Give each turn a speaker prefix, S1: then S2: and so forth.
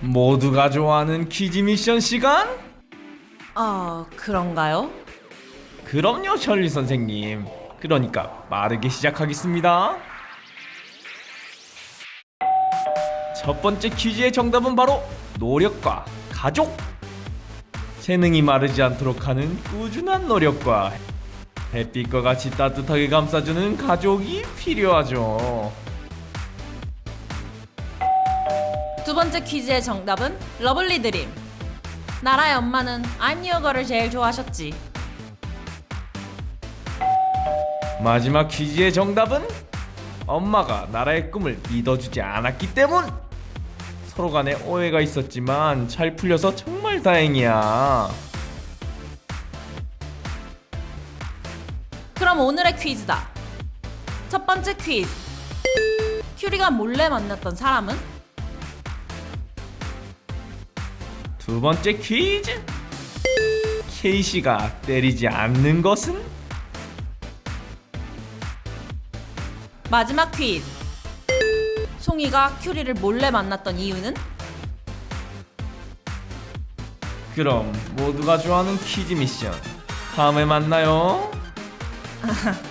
S1: 모두가 좋아하는 퀴즈 미션 시간?
S2: 아, 그런가요?
S1: 그럼요, 셜리 선생님. 그러니까 빠르게 시작하겠습니다. 첫 번째 퀴즈의 정답은 바로 노력과 가족. 재능이 마르지 않도록 하는 꾸준한 노력과 햇빛과 같이 따뜻하게 감싸주는 가족이 필요하죠.
S2: 두 번째 퀴즈의 정답은 Lovely Dream. 나라의 엄마는 I'm Your Girl을 제일 좋아하셨지.
S1: 마지막 퀴즈의 정답은 엄마가 나라의 꿈을 믿어주지 않았기 때문. 서로 간에 오해가 있었지만 잘 풀려서 정말 다행이야.
S2: 그럼 오늘의 퀴즈다. 첫 번째 퀴즈. 큐리가 몰래 만났던 사람은?
S1: 두 번째 퀴즈. 케이시가 때리지 않는 것은?
S2: 마지막 퀴즈. 송이가 큐리를 몰래 만났던 이유는?
S1: 그럼 모두가 좋아하는 퀴즈 미션 다음에 만나요.